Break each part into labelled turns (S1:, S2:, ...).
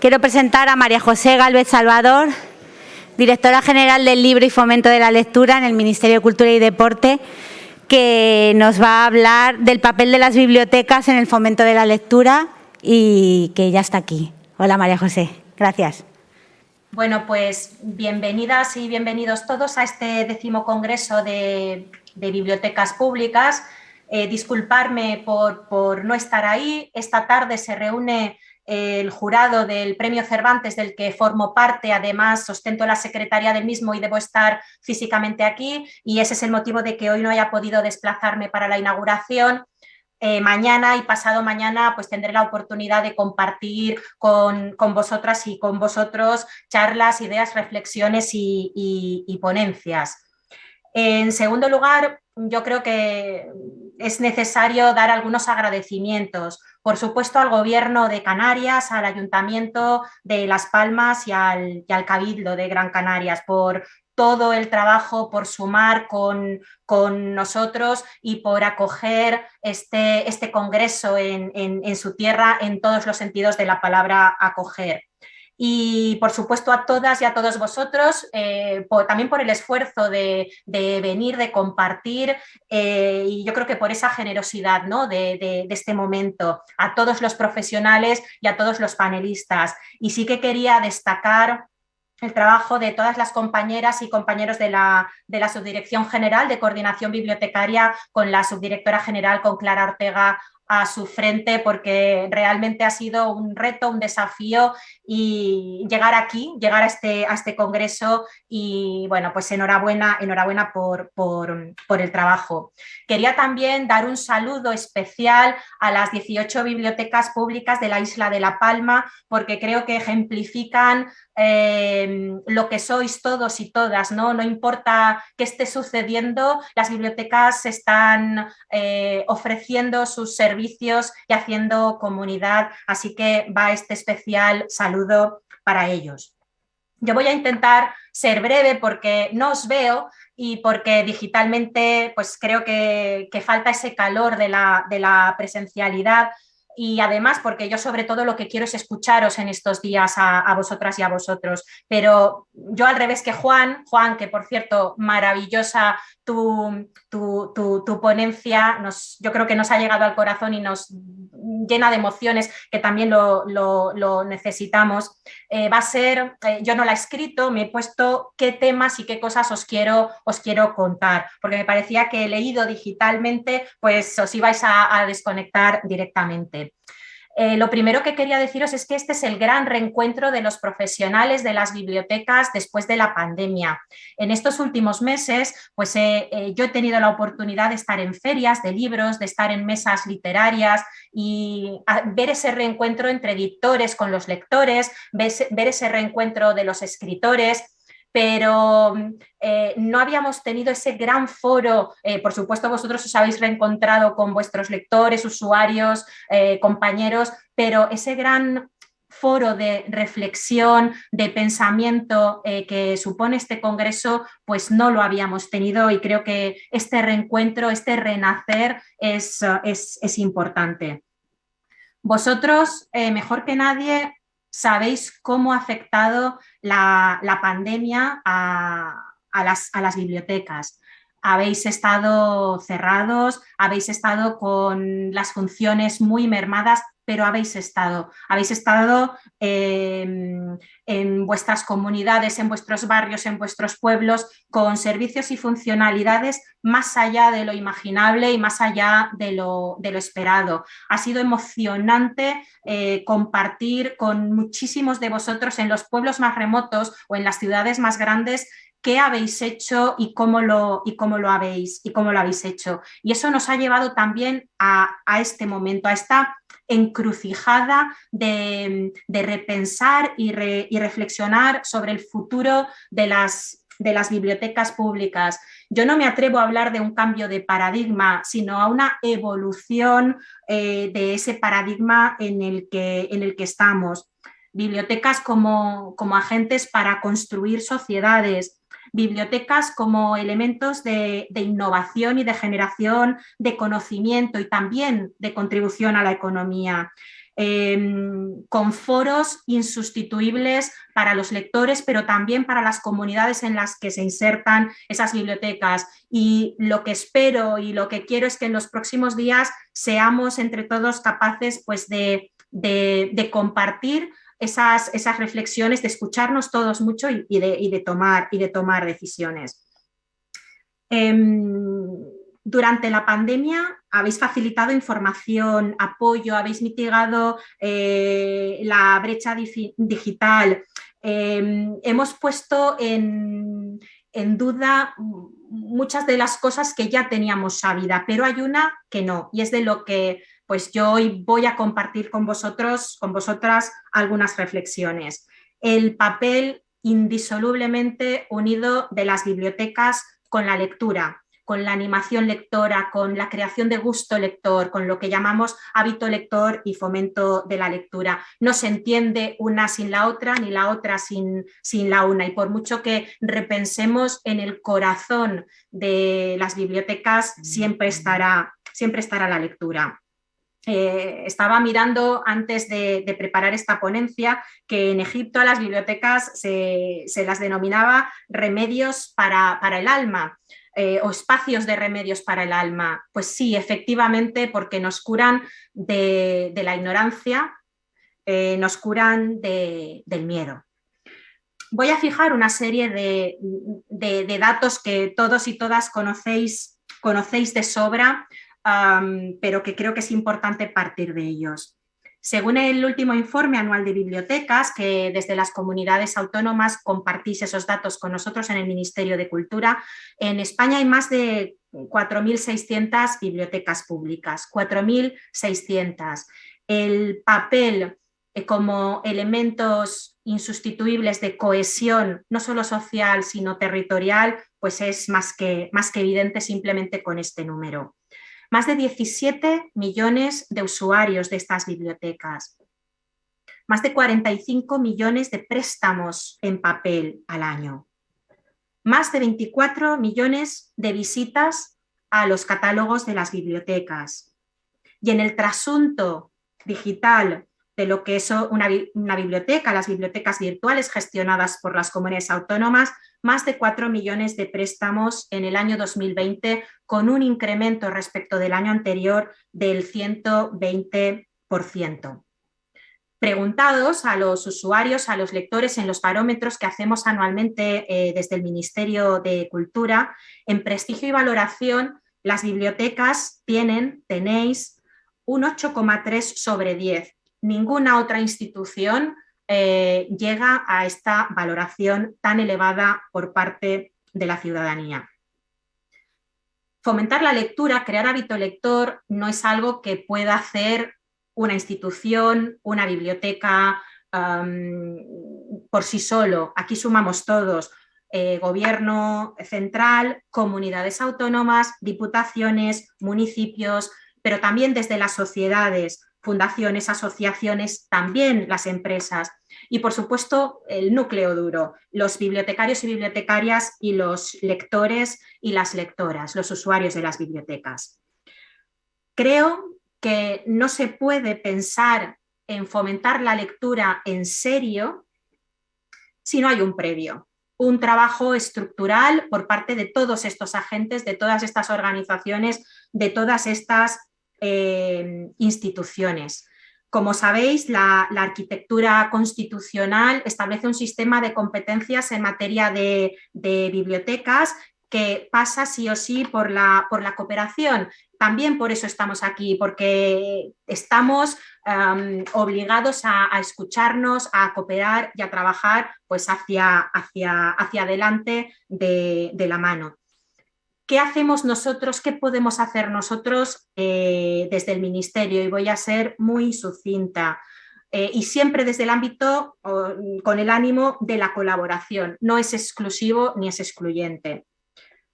S1: Quiero presentar a María José Galvez Salvador, directora general del Libro y Fomento de la Lectura en el Ministerio de Cultura y Deporte, que nos va a hablar del papel de las bibliotecas en el fomento de la lectura y que ya está aquí. Hola María José, gracias.
S2: Bueno, pues bienvenidas y bienvenidos todos a este décimo congreso de, bibliotecas públicas. Eh, disculparme por, por no estar ahí. Esta tarde se reúne el jurado del Premio Cervantes del que formo parte, además ostento la secretaria del mismo y debo estar físicamente aquí y ese es el motivo de que hoy no haya podido desplazarme para la inauguración. Eh, mañana y pasado mañana pues tendré la oportunidad de compartir con, vosotras y con vosotros charlas, ideas, reflexiones y ponencias. En segundo lugar, yo creo que es necesario dar algunos agradecimientos por supuesto al Gobierno de Canarias, al Ayuntamiento de Las Palmas y al, Cabildo de Gran Canarias por todo el trabajo, por sumar con, nosotros y por acoger este, este congreso en su tierra en todos los sentidos de la palabra acoger y por supuesto a todas y a todos vosotros, eh, también por el esfuerzo de, venir, de compartir eh, y yo creo que por esa generosidad ¿no? de, este momento, a todos los profesionales y a todos los panelistas. Y sí que quería destacar el trabajo de todas las compañeras y compañeros de la, de la, Subdirección General de Coordinación Bibliotecaria con la Subdirectora General, con Clara Ortega a su frente porque realmente ha sido un reto, un desafío y llegar aquí, llegar a este, a este congreso y bueno, pues enhorabuena, enhorabuena por, por, el trabajo. Quería también dar un saludo especial a las 18 bibliotecas públicas de la isla de La Palma porque creo que ejemplifican eh, lo que sois todos y todas, ¿no? No importa qué esté sucediendo, las bibliotecas están eh, ofreciendo sus servicios y haciendo comunidad, así que va este especial saludo para ellos. Yo voy a intentar ser breve porque no os veo y porque digitalmente pues creo que, falta ese calor de la, presencialidad y además porque yo sobre todo lo que quiero es escucharos en estos días a, vosotras y a vosotros. Pero yo al revés que Juan, Juan, que por cierto, maravillosa tu, tu, ponencia, nos, yo creo que nos ha llegado al corazón y nos llena de emociones, que también lo, necesitamos. Eh, va a ser, eh, yo no la he escrito, me he puesto qué temas y qué cosas os quiero, os quiero contar, porque me parecía que leído digitalmente, pues os ibais a desconectar directamente. Eh, lo primero que quería deciros es que este es el gran reencuentro de los profesionales de las bibliotecas después de la pandemia. En estos últimos meses, pues eh, eh, yo he tenido la oportunidad de estar en ferias de libros, de estar en mesas literarias y ver ese reencuentro entre editores con los lectores, ver ese reencuentro de los escritores pero eh, no habíamos tenido ese gran foro, eh, por supuesto vosotros os habéis reencontrado con vuestros lectores, usuarios, eh, compañeros, pero ese gran foro de reflexión, de pensamiento que supone este congreso, pues no lo habíamos tenido y creo que este reencuentro, este renacer es, es importante. Vosotros, mejor que nadie, sabéis cómo ha afectado la, pandemia a, las, bibliotecas. Habéis estado cerrados, habéis estado con las funciones muy mermadas, pero habéis estado, habéis estado em, en vuestras comunidades, en vuestros barrios, en vuestros pueblos, con servicios y funcionalidades más allá de lo imaginable y más allá de lo, esperado. Ha sido emocionante eh, compartir con muchísimos de vosotros en los pueblos más remotos o en las ciudades más grandes qué habéis hecho y cómo lo, y cómo lo, habéis, y cómo lo habéis hecho. Y eso nos ha llevado también a, a este momento, a esta encrucijada de, repensar y, reflexionar sobre el futuro de las, bibliotecas públicas. Yo no me atrevo a hablar de un cambio de paradigma, sino a una evolución eh, de ese paradigma en el que, en el que estamos. Bibliotecas como, como agentes para construir sociedades, bibliotecas como elementos de, innovación y de generación de conocimiento y también de contribución a la economía. em, con foros insustituibles para los lectores, pero también para las comunidades en las que se insertan esas bibliotecas. Y lo que espero y lo que quiero es que en los próximos días seamos entre todos capaces pues, de, compartir esas, esas, reflexiones, de escucharnos todos mucho y, de, tomar, y de tomar decisiones. Em, durante la pandemia habéis facilitado información, apoyo, habéis mitigado eh, la brecha digital. Em, hemos puesto en, duda muchas de las cosas que ya teníamos sabida, pero hay una que no, y es de lo que pues yo hoy voy a compartir con vosotros, con vosotras, algunas reflexiones. El papel indisolublemente unido de las bibliotecas con la lectura, con la animación lectora, con la creación de gusto lector, con lo que llamamos hábito lector y fomento de la lectura. No se entiende una sin la otra, ni la otra sin, sin la una. Y por mucho que repensemos en el corazón de las bibliotecas, siempre estará, siempre estará la lectura. Eh, estaba mirando antes de, preparar esta ponencia que en Egipto a las bibliotecas se, las denominaba remedios para, para el alma. Eh, o espacios de remedios para el alma? Pues sí, efectivamente, porque nos curan de, la ignorancia, eh, nos curan del miedo. Voy a fijar una serie de, datos que todos y todas conocéis, conocéis de sobra, pero que creo que es importante partir de ellos. Según el último informe anual de bibliotecas, que desde las comunidades autónomas compartís esos datos con nosotros en el Ministerio de Cultura, en España hay más de 4.600 bibliotecas públicas, 4.600. El papel eh, como elementos insustituibles de cohesión, no solo social, sino territorial, pues es más que, más que evidente simplemente con este número más de 17 millones de usuarios de estas bibliotecas, más de 45 millones de préstamos en papel al año, más de 24 millones de visitas a los catálogos de las bibliotecas. Y en el trasunto digital de lo que es una, una, biblioteca, las bibliotecas virtuales gestionadas por las comunidades autónomas, más de 4 millones de préstamos en el año 2020, con un incremento respecto del año anterior del 120%. Preguntados a los usuarios, a los lectores en los parómetros que hacemos anualmente eh, desde el Ministerio de Cultura, en prestigio y valoración, las bibliotecas tienen, tenéis, un 8,3 sobre 10 ninguna otra institución eh, llega a esta valoración tan elevada por parte de la ciudadanía. Fomentar la lectura, crear hábito lector, no es algo que pueda hacer una institución, una biblioteca por sí solo. Aquí sumamos todos, eh, gobierno central, comunidades autónomas, diputaciones, municipios, pero también desde las sociedades, fundaciones, asociaciones, también las empresas y por supuesto el núcleo duro, los bibliotecarios y bibliotecarias y los lectores y las lectoras, los usuarios de las bibliotecas. Creo que no se puede pensar en fomentar la lectura en serio si no hay un previo, un trabajo estructural por parte de todos estos agentes, de todas estas organizaciones, de todas estas eh, instituciones. Como sabéis, la, arquitectura constitucional establece un sistema de competencias en materia de, bibliotecas que pasa sí o sí por la, cooperación. También por eso estamos aquí, porque estamos obligados a, escucharnos, a cooperar y a trabajar pues, hacia, adelante de, de la mano. ¿Qué hacemos nosotros? ¿Qué podemos hacer nosotros eh, desde el Ministerio? Y voy a ser muy sucinta. Eh, y siempre desde el ámbito con el ánimo de la colaboración. No es exclusivo ni es excluyente.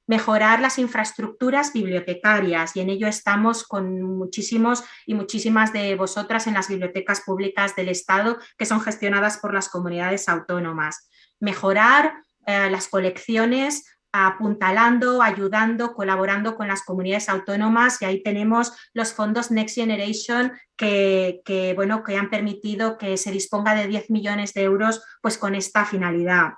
S2: Mejorar las infraestructuras bibliotecarias y en ello estamos con muchísimos y muchísimas de vosotras en las bibliotecas públicas del Estado que son gestionadas por las comunidades autónomas. Mejorar eh, las colecciones apuntalando, ayudando, colaborando con las comunidades autónomas y ahí tenemos los fondos Next Generation que, bueno, que han permitido que se disponga de 10 millones de euros pues, con esta finalidad.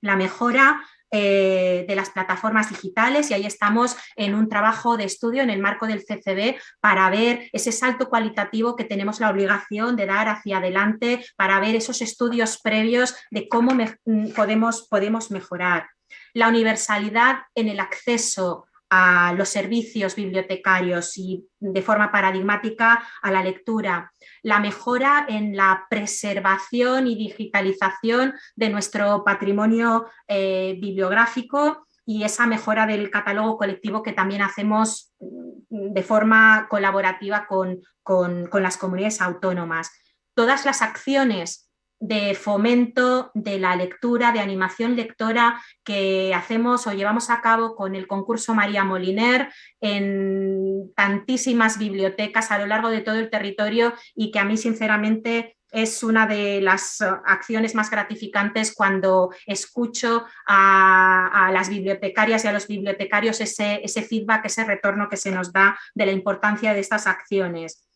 S2: La mejora eh, de las plataformas digitales y ahí estamos en un trabajo de estudio en el marco del CCB para ver ese salto cualitativo que tenemos la obligación de dar hacia adelante, para ver esos estudios previos de cómo mm, podemos, podemos mejorar. La universalidad en el acceso a los servicios bibliotecarios y de forma paradigmática a la lectura, la mejora en la preservación y digitalización de nuestro patrimonio eh, bibliográfico y esa mejora del catálogo colectivo que también hacemos mm, de forma colaborativa con, con las comunidades autónomas. Todas las acciones de fomento de la lectura, de animación lectora que hacemos o llevamos a cabo con el concurso María Moliner en tantísimas bibliotecas a lo largo de todo el territorio y que a mí sinceramente es una de las acciones más gratificantes cuando escucho a, las bibliotecarias y a los bibliotecarios ese, ese feedback, ese retorno que se nos da de la importancia de estas acciones.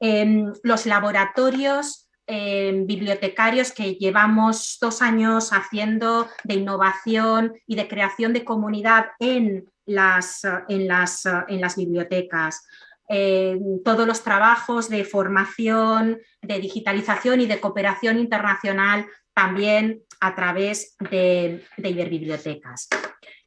S2: En los laboratorios bibliotecarios que llevamos dos años haciendo de innovación y de creación de comunidad en las, en las, en las bibliotecas. todos los trabajos de formación, de digitalización y de cooperación internacional también a través de, de Iberbibliotecas.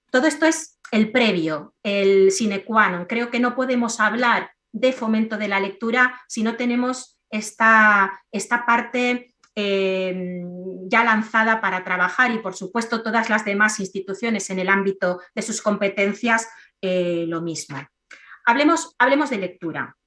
S2: Todo esto es el previo, el sine qua non. Creo que no podemos hablar de fomento de la lectura si no tenemos esta, esta parte eh, ya lanzada para trabajar y por supuesto todas las demás instituciones en el ámbito de sus competencias eh, lo mismo. Hablemos, hablemos de lectura.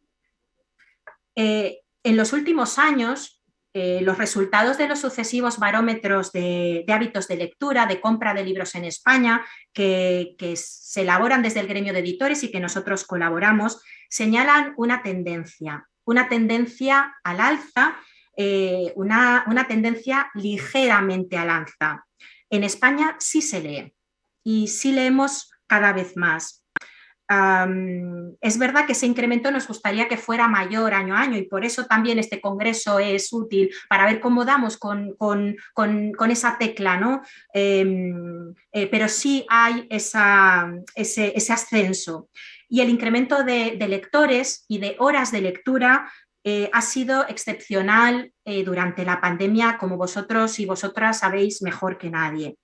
S2: Eh, en los últimos años, los resultados de los sucesivos barómetros de, hábitos de lectura, de compra de libros en España, que, que se elaboran desde el gremio de editores y que nosotros colaboramos, señalan una tendencia una tendencia al alza, eh, una, tendencia ligeramente al alza. En España sí se lee y sí leemos cada vez más. es verdad que ese incremento nos gustaría que fuera mayor año a año y por eso también este congreso es útil para ver cómo damos con, esa tecla, ¿no? Em, eh, pero sí hay ese, ese, ascenso y el incremento de, lectores y de horas de lectura eh, ha sido excepcional eh, durante la pandemia, como vosotros y vosotras sabéis mejor que nadie.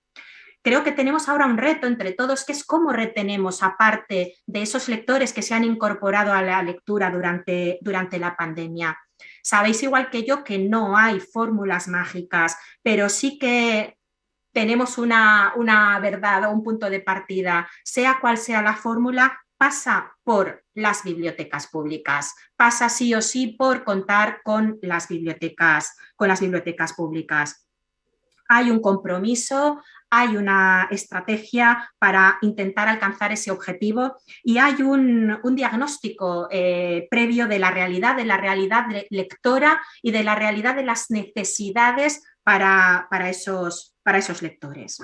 S2: Creo que tenemos ahora un reto entre todos, que es cómo retenemos, aparte de esos lectores que se han incorporado a la lectura durante, durante la pandemia. Sabéis igual que yo que no hay fórmulas mágicas, pero sí que tenemos una, una verdad o un punto de partida. Sea cual sea la fórmula, pasa por las bibliotecas públicas, pasa sí o sí por contar con las bibliotecas, con las bibliotecas públicas. Hay un compromiso, hay una estrategia para intentar alcanzar ese objetivo y hay un, diagnóstico eh, previo de la realidad, de la realidad lectora y de la realidad de las necesidades para, para, esos, para esos lectores.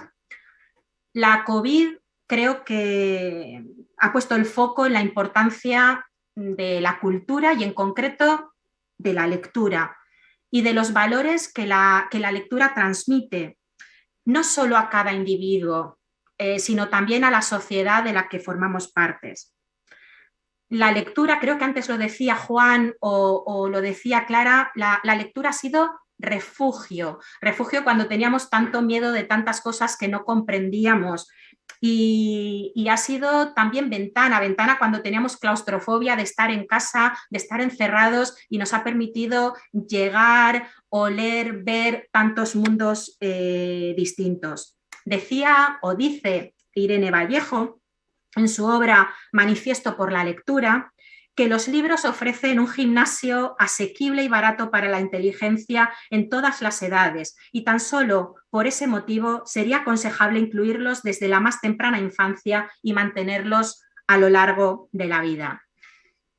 S2: La COVID creo que ha puesto el foco en la importancia de la cultura y en concreto de la lectura y de los valores que la, que la lectura transmite, no solo a cada individuo, eh, sino también a la sociedad de la que formamos partes. La lectura, creo que antes lo decía Juan o, lo decía Clara, la, la lectura ha sido refugio, refugio cuando teníamos tanto miedo de tantas cosas que no comprendíamos, y, ha sido también ventana, ventana cuando teníamos claustrofobia de estar en casa, de estar encerrados y nos ha permitido llegar, oler, ver tantos mundos eh, distintos. Decía o dice Irene Vallejo en su obra Manifiesto por la lectura, que los libros ofrecen un gimnasio asequible y barato para la inteligencia en todas las edades y tan solo por ese motivo sería aconsejable incluirlos desde la más temprana infancia y mantenerlos a lo largo de la vida.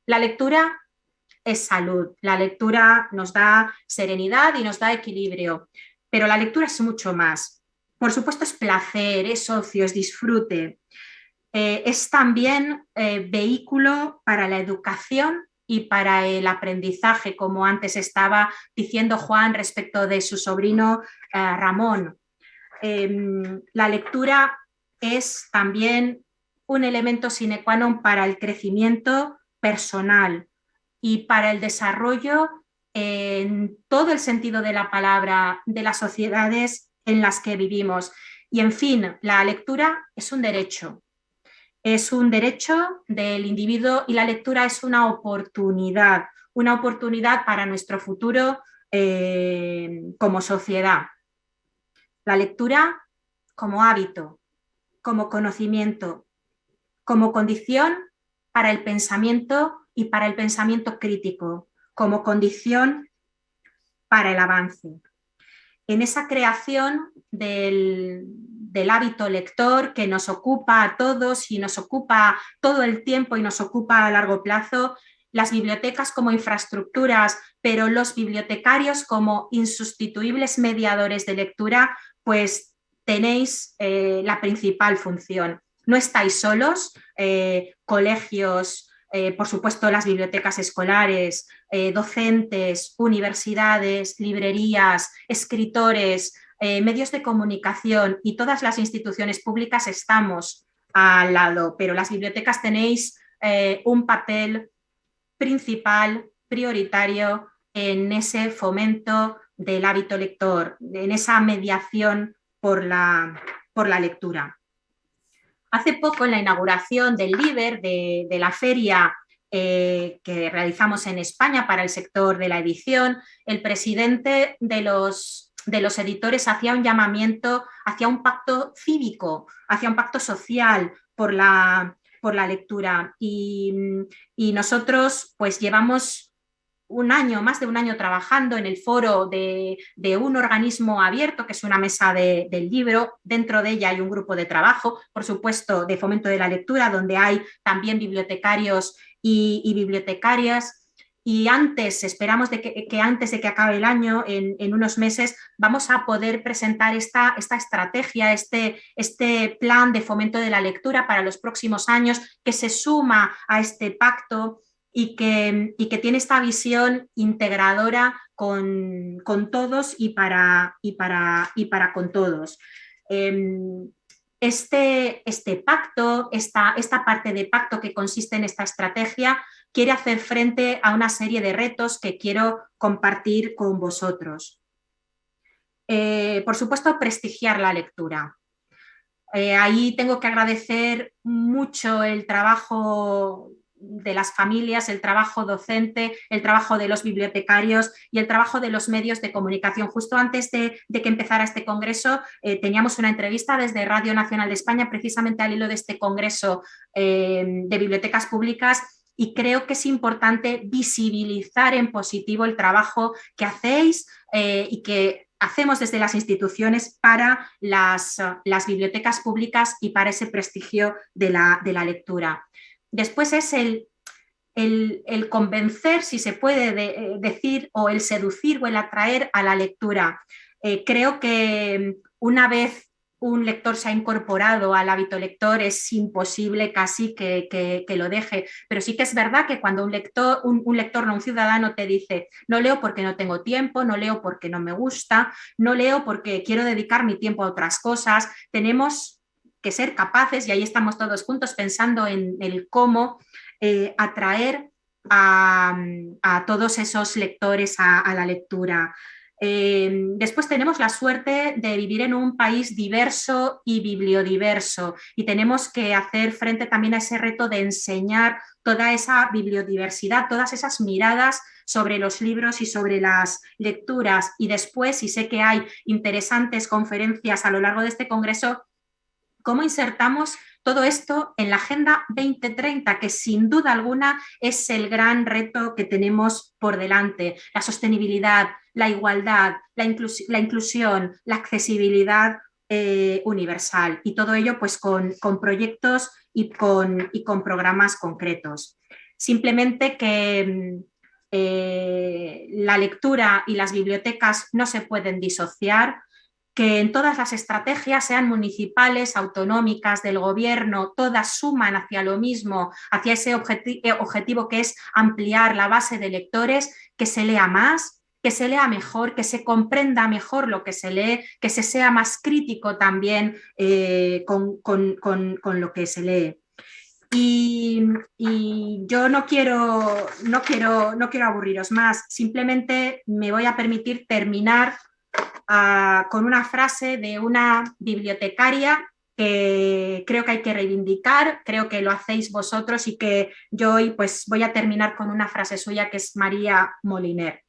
S2: La lectura es salud, la lectura nos da serenidad y nos da equilibrio, pero la lectura es mucho más. por supuesto es placer, es ocio, es disfrute. Eh, es también eh, vehículo para la educación y para el aprendizaje, como antes estaba diciendo Juan respecto de su sobrino Ramón. Em, la lectura es también un elemento sine qua non para el crecimiento personal y para el desarrollo en todo el sentido de la palabra de las sociedades en las que vivimos. Y en fin, la lectura es un derecho, es un derecho del individuo y la lectura es una oportunidad, una oportunidad para nuestro futuro eh, como sociedad. La lectura como hábito, como conocimiento, como condición para el pensamiento y para el pensamiento crítico, como condición para el avance. En esa creación del, hábito lector que nos ocupa a todos y nos ocupa todo el tiempo y nos ocupa a largo plazo, las bibliotecas como infraestructuras, pero los bibliotecarios como insustituibles mediadores de lectura, pues tenéis eh, la principal función. No estáis solos, eh, colegios, eh, por supuesto las bibliotecas escolares, eh, docentes, universidades, librerías, escritores, eh, medios de comunicación y todas las instituciones públicas estamos al lado, pero las bibliotecas tenéis un papel principal, prioritario en ese fomento del hábito lector, en esa mediación por la, por la lectura. Hace poco, en la inauguración del LIBER, de, la feria eh, que realizamos en España para el sector de la edición, el presidente de los, de los editores hacía un llamamiento hacia un pacto cívico, hacia un pacto social por la, por la lectura. Y, nosotros pues llevamos un año, más de un año trabajando en el foro de, un organismo abierto, que es una mesa del libro. Dentro de ella hay un grupo de trabajo, por supuesto, de fomento de la lectura, donde hay también bibliotecarios y, bibliotecarias. Y antes, esperamos de que, antes de que acabe el año, en, unos meses, vamos a poder presentar esta, esta estrategia, este, este plan de fomento de la lectura para los próximos años, que se suma a este pacto y que, que tiene esta visión integradora con, todos y para, y, para, y para con todos. Em, este, este pacto, esta, esta parte de pacto que consiste en esta estrategia, quiere hacer frente a una serie de retos que quiero compartir con vosotros. Eh, por supuesto, prestigiar la lectura. Eh, ahí tengo que agradecer mucho el trabajo de las familias, el trabajo docente, el trabajo de los bibliotecarios y el trabajo de los medios de comunicación. Justo antes de, que empezara este congreso eh, teníamos una entrevista desde Radio Nacional de España precisamente al hilo de este congreso eh, de bibliotecas públicas y creo que es importante visibilizar en positivo el trabajo que hacéis eh, y que hacemos desde las instituciones para las, bibliotecas públicas y para ese prestigio de la lectura. Después es el, el, convencer, si se puede eh, decir, o el seducir o el atraer a la lectura. Eh, creo que una vez un lector se ha incorporado al hábito lector, es imposible casi que, lo deje. Pero sí que es verdad que cuando un lector, un, lector, no un ciudadano, te dice, no leo porque no tengo tiempo, no leo porque no me gusta, no leo porque quiero dedicar mi tiempo a otras cosas, tenemos que ser capaces, y ahí estamos todos juntos pensando en el cómo eh, atraer a, todos esos lectores a, la lectura. Eh, después tenemos la suerte de vivir en un país diverso y bibliodiverso y tenemos que hacer frente también a ese reto de enseñar toda esa bibliodiversidad, todas esas miradas sobre los libros y sobre las lecturas. Y después, y sé que hay interesantes conferencias a lo largo de este congreso, cómo insertamos todo esto en la Agenda 2030, que sin duda alguna es el gran reto que tenemos por delante. La sostenibilidad, la igualdad, la, inclusión, la accesibilidad eh, universal y todo ello pues con, proyectos y con, programas concretos. Simplemente que mm, eh, la lectura y las bibliotecas no se pueden disociar, que en todas las estrategias, sean municipales, autonómicas, del gobierno, todas suman hacia lo mismo, hacia ese eh, objetivo que es ampliar la base de lectores, que se lea más, que se lea mejor, que se comprenda mejor lo que se lee, que se sea más crítico también eh, con, lo que se lee. Y, yo no quiero, no, quiero, no quiero aburriros más, simplemente me voy a permitir terminar con una frase de una bibliotecaria que creo que hay que reivindicar, creo que lo hacéis vosotros y que yo hoy pues voy a terminar con una frase suya que es María Moliner.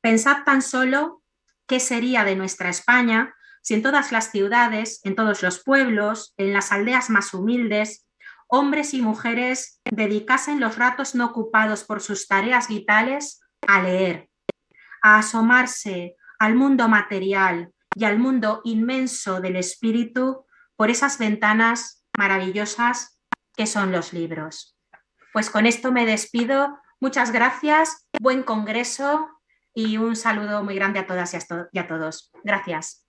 S2: Pensad tan solo qué sería de nuestra España si en todas las ciudades, en todos los pueblos, en las aldeas más humildes, hombres y mujeres dedicasen los ratos no ocupados por sus tareas vitales a leer, a asomarse al mundo material y al mundo inmenso del espíritu por esas ventanas maravillosas que son los libros. Pues con esto me despido. Muchas gracias, buen congreso y un saludo muy grande a todas y a todos. Gracias.